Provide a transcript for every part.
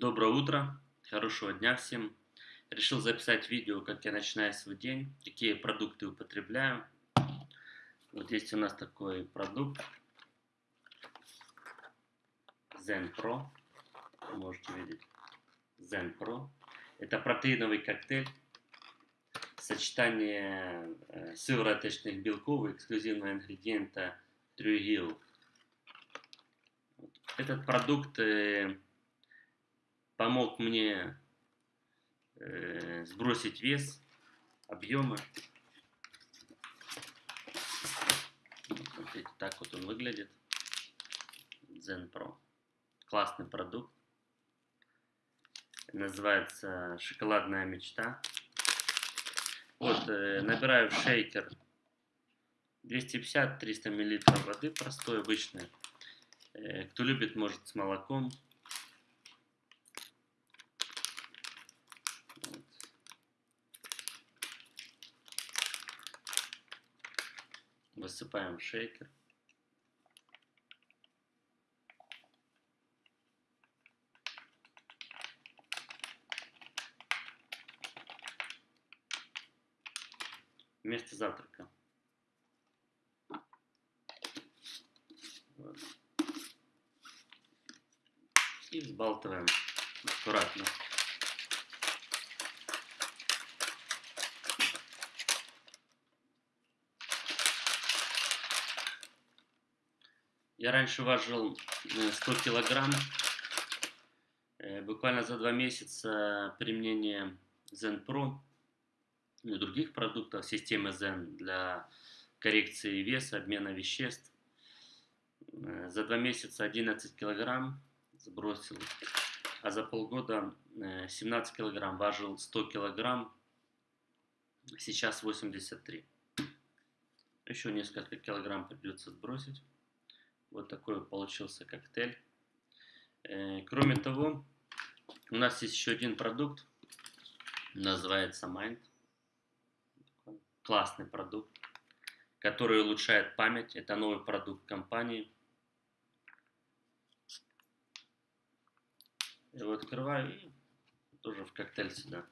Доброе утро, хорошего дня всем. Решил записать видео, как я начинаю свой день, какие продукты употребляю. Вот есть у нас такой продукт Zen Pro, вы можете видеть. Zen Pro. Это протеиновый коктейль, сочетание э, сывороточных белков и эксклюзивного ингредиента Трюгил. Этот продукт э, помог мне э, сбросить вес, объемы. Смотрите, так вот он выглядит. Zen Pro. Классный продукт. Называется шоколадная мечта. Вот, э, набираю в шейкер 250-300 мл воды простой, обычной. Э, кто любит, может с молоком. Высыпаем шейкер. Вместо завтрака. Вот. И взбалтываем аккуратно. Я раньше важил 100 э, килограмм. Э, буквально за два месяца применения Zen Pro и других продуктов системы Zen для коррекции веса, обмена веществ. Э, за два месяца 11 килограмм сбросил, а за полгода 17 килограмм, важил 100 килограмм, сейчас 83. Еще несколько килограмм придется сбросить. Вот такой получился коктейль. Э, кроме того, у нас есть еще один продукт, называется Mind. Классный продукт, который улучшает память. Это новый продукт компании. Его открываю и тоже в коктейль сюда.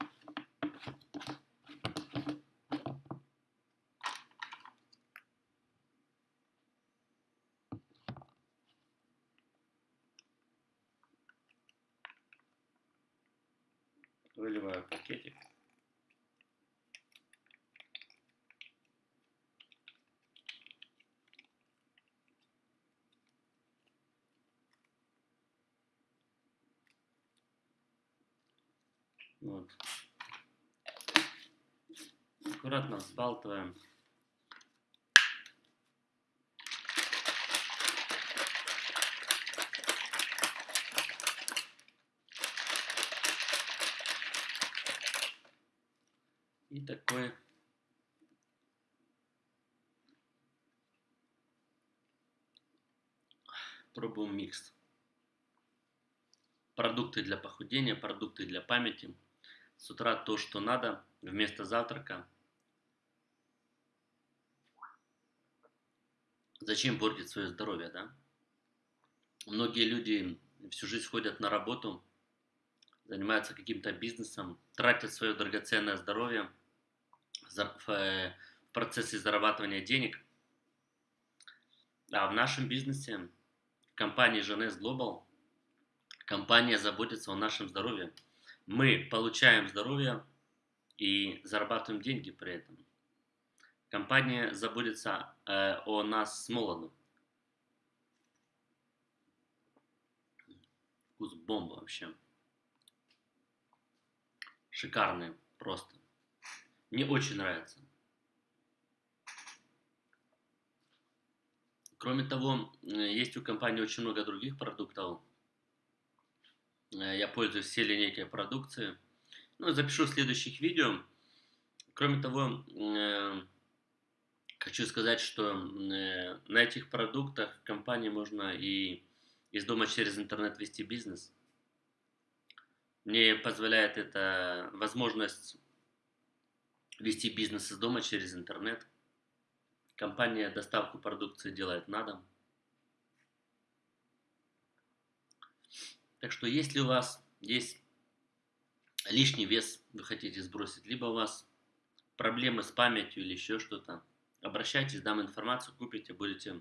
Выливаю пакетик. Вот. Аккуратно взбалтываем. И такой пробуем микс. Продукты для похудения, продукты для памяти. С утра то, что надо, вместо завтрака. Зачем портить свое здоровье, да? Многие люди всю жизнь ходят на работу, занимаются каким-то бизнесом, тратят свое драгоценное здоровье – в процессе зарабатывания денег. А в нашем бизнесе, в компании Женес Global, компания заботится о нашем здоровье. Мы получаем здоровье и зарабатываем деньги при этом. Компания заботится э, о нас с молоду. Вкус бомба вообще. Шикарный просто. Мне очень нравится. Кроме того, есть у компании очень много других продуктов. Э, я пользуюсь всей линейкой продукции. Ну, запишу в следующих видео. Кроме того, э, хочу сказать, что э, на этих продуктах компании можно и из дома через интернет вести бизнес. Мне позволяет это возможность вести бизнес из дома через интернет. Компания доставку продукции делает на дом. Так что если у вас есть лишний вес вы хотите сбросить, либо у вас проблемы с памятью или еще что-то, обращайтесь, дам информацию, купите, будете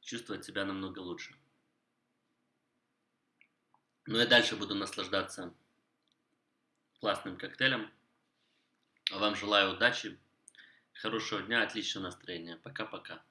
чувствовать себя намного лучше. Ну и дальше буду наслаждаться классным коктейлем. Вам желаю удачи, хорошего дня, отличного настроения. Пока-пока.